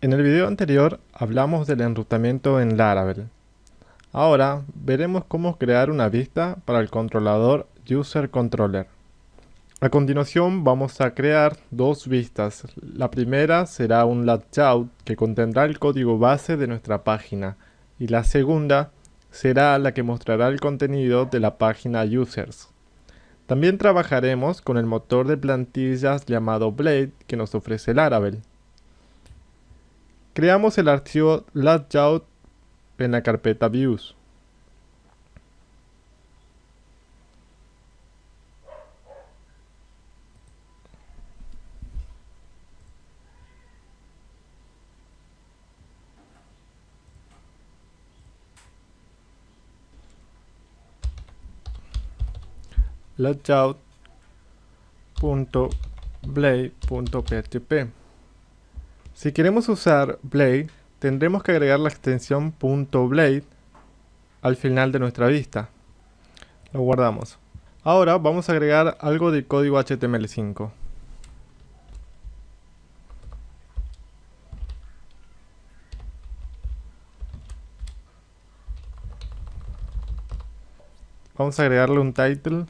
En el video anterior hablamos del enrutamiento en Laravel. Ahora veremos cómo crear una vista para el controlador User Controller. A continuación vamos a crear dos vistas. La primera será un layout que contendrá el código base de nuestra página y la segunda será la que mostrará el contenido de la página Users. También trabajaremos con el motor de plantillas llamado Blade que nos ofrece Laravel. Creamos el archivo layout en la carpeta views. layout.blade.php si queremos usar Blade, tendremos que agregar la extensión .blade al final de nuestra vista. Lo guardamos. Ahora vamos a agregar algo de código HTML5. Vamos a agregarle un title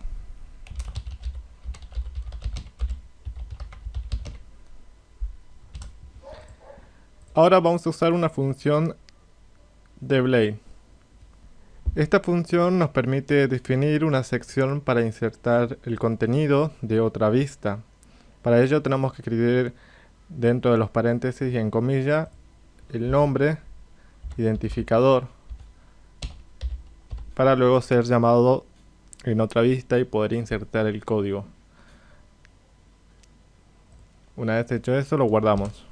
Ahora vamos a usar una función de Blade. Esta función nos permite definir una sección para insertar el contenido de otra vista. Para ello tenemos que escribir dentro de los paréntesis y en comilla el nombre, identificador, para luego ser llamado en otra vista y poder insertar el código. Una vez hecho eso lo guardamos.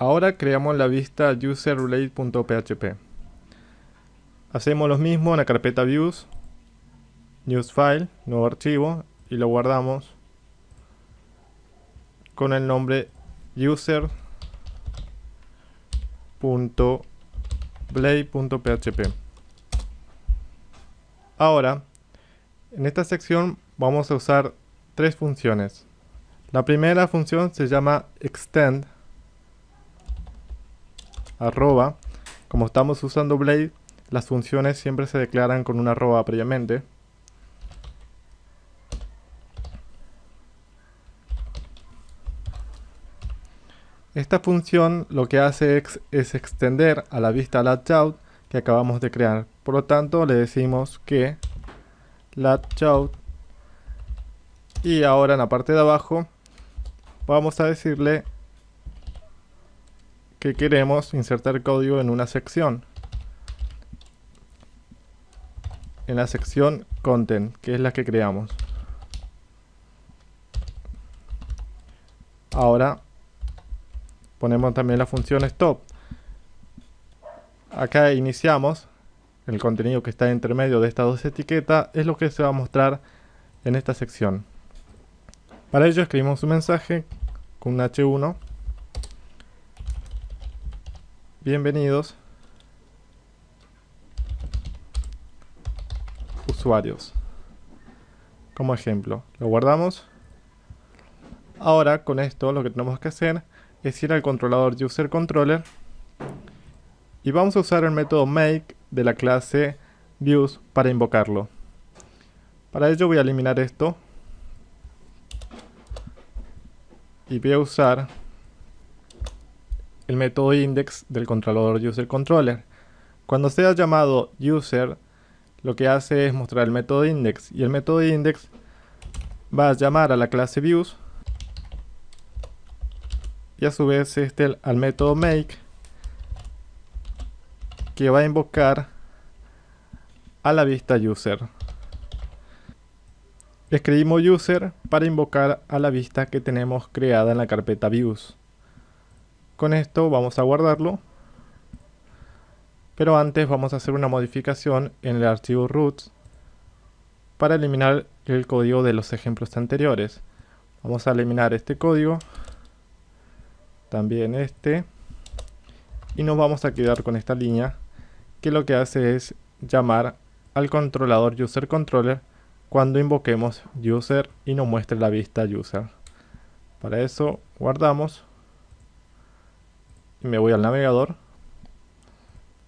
Ahora creamos la vista userrelate.php. Hacemos lo mismo en la carpeta views, news file, nuevo archivo y lo guardamos con el nombre user.blade.php. Ahora, en esta sección vamos a usar tres funciones. La primera función se llama extend arroba. Como estamos usando Blade, las funciones siempre se declaran con una arroba previamente. Esta función lo que hace es, extender a la vista layout que acabamos de crear. Por lo tanto, le decimos que layout y ahora en la parte de abajo vamos a decirle que queremos insertar código en una sección. En la sección content, que es la que creamos. Ahora ponemos también la función stop. Acá iniciamos el contenido que está entre medio de estas dos etiquetas, es lo que se va a mostrar en esta sección. Para ello escribimos un mensaje con un H1 Bienvenidos usuarios. Como ejemplo, lo guardamos. Ahora con esto lo que tenemos que hacer es ir al controlador userController y vamos a usar el método make de la clase views para invocarlo. Para ello voy a eliminar esto y voy a usar el método index del controlador userController. Cuando sea llamado user, lo que hace es mostrar el método index y el método index va a llamar a la clase views y a su vez este al método make que va a invocar a la vista user. Escribimos user para invocar a la vista que tenemos creada en la carpeta views. Con esto vamos a guardarlo. Pero antes vamos a hacer una modificación en el archivo roots para eliminar el código de los ejemplos anteriores. Vamos a eliminar este código, también este, y nos vamos a quedar con esta línea que lo que hace es llamar al controlador userController cuando invoquemos user y nos muestre la vista user. Para eso guardamos me voy al navegador,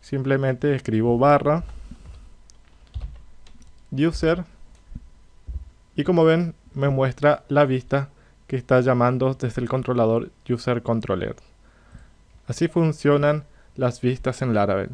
simplemente escribo barra user y como ven me muestra la vista que está llamando desde el controlador user controller. Así funcionan las vistas en Laravel.